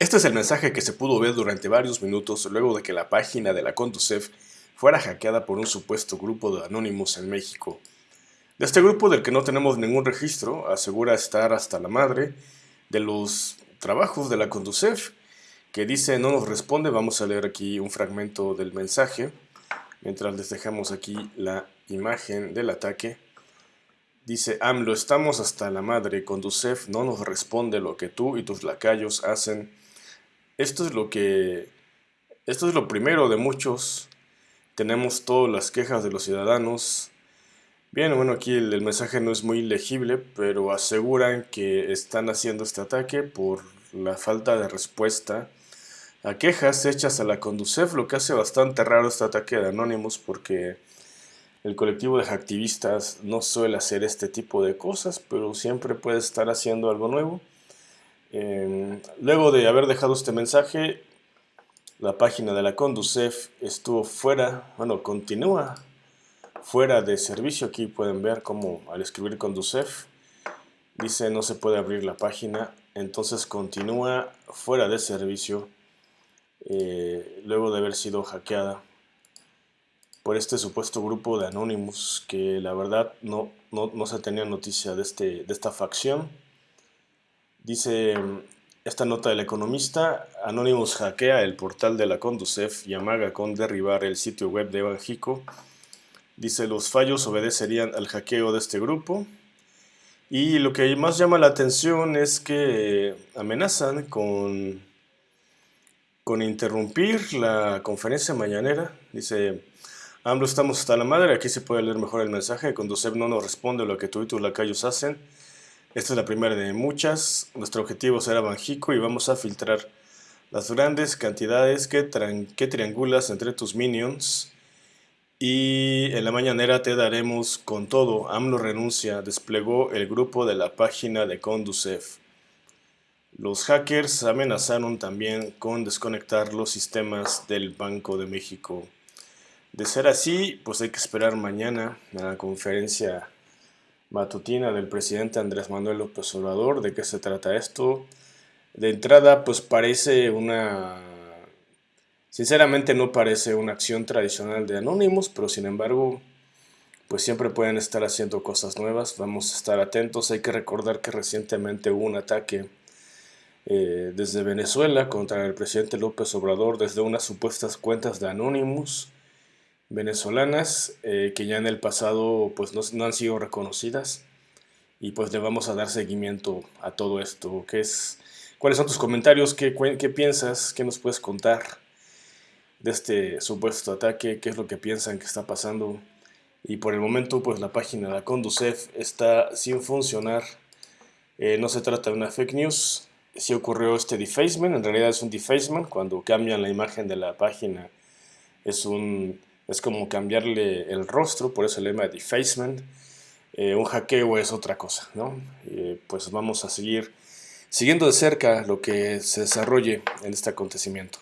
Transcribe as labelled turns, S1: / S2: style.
S1: Este es el mensaje que se pudo ver durante varios minutos luego de que la página de la Conducef fuera hackeada por un supuesto grupo de anónimos en México. De este grupo del que no tenemos ningún registro, asegura estar hasta la madre de los trabajos de la Conducef, que dice no nos responde, vamos a leer aquí un fragmento del mensaje, mientras les dejamos aquí la imagen del ataque. Dice AMLO, estamos hasta la madre, Conducef no nos responde lo que tú y tus lacayos hacen esto es lo que, esto es lo primero de muchos. Tenemos todas las quejas de los ciudadanos. Bien, bueno, aquí el, mensaje no es muy legible, pero aseguran que están haciendo este ataque por la falta de respuesta a quejas hechas a la Conducef, lo que hace bastante raro este ataque de Anonymous porque el colectivo de activistas no suele hacer este tipo de cosas, pero siempre puede estar haciendo algo nuevo. Em, luego de haber dejado este mensaje, la página de la Conducef estuvo fuera, bueno, continúa fuera de servicio. Aquí pueden ver cómo al escribir Conducef dice no se puede abrir la página, entonces continúa fuera de servicio eh, luego de haber sido hackeada por este supuesto grupo de Anonymous que la verdad no, no, no se tenía noticia de, este, de esta facción. Dice esta nota del economista, Anonymous hackea el portal de la Conducef y amaga con derribar el sitio web de Banjico. Dice, los fallos obedecerían al hackeo de este grupo. Y lo que más llama la atención es que amenazan con, con interrumpir la conferencia mañanera. Dice, AMLO estamos hasta la madre, aquí se puede leer mejor el mensaje. Conducef no nos responde lo que tú y tus lacayos hacen. Esta es la primera de muchas. Nuestro objetivo será Banjico y vamos a filtrar las grandes cantidades que, triangulas entre tus minions. Y en la mañanera te daremos con todo. AMLO renuncia, desplegó el grupo de la página de Conducef. Los hackers amenazaron también con desconectar los sistemas del Banco de México. De ser así, pues hay que esperar mañana a la conferencia matutina del presidente Andrés Manuel López Obrador. ¿De qué se trata esto? De entrada, pues parece una... Sinceramente no parece una acción tradicional de Anonymous, pero sin embargo, pues siempre pueden estar haciendo cosas nuevas. Vamos a estar atentos. Hay que recordar que recientemente hubo un ataque eh, desde Venezuela contra el presidente López Obrador desde unas supuestas cuentas de Anonymous venezolanas eh, que ya en el pasado pues no, han sido reconocidas y pues le vamos a dar seguimiento a todo esto. ¿Qué es, ¿Cuáles son tus comentarios? ¿Qué, ¿Qué piensas? ¿Qué nos puedes contar de este supuesto ataque? ¿Qué es lo que piensan que está pasando? Y por el momento pues la página de la Conducef está sin funcionar. Eh, no se trata de una fake news. Si ocurrió este defacement, en realidad es un defacement cuando cambian la imagen de la página. Es un es como cambiarle el rostro, por eso el lema de defacement. Eh, un hackeo es otra cosa, ¿no? pues vamos a seguir siguiendo de cerca lo que se desarrolle en este acontecimiento.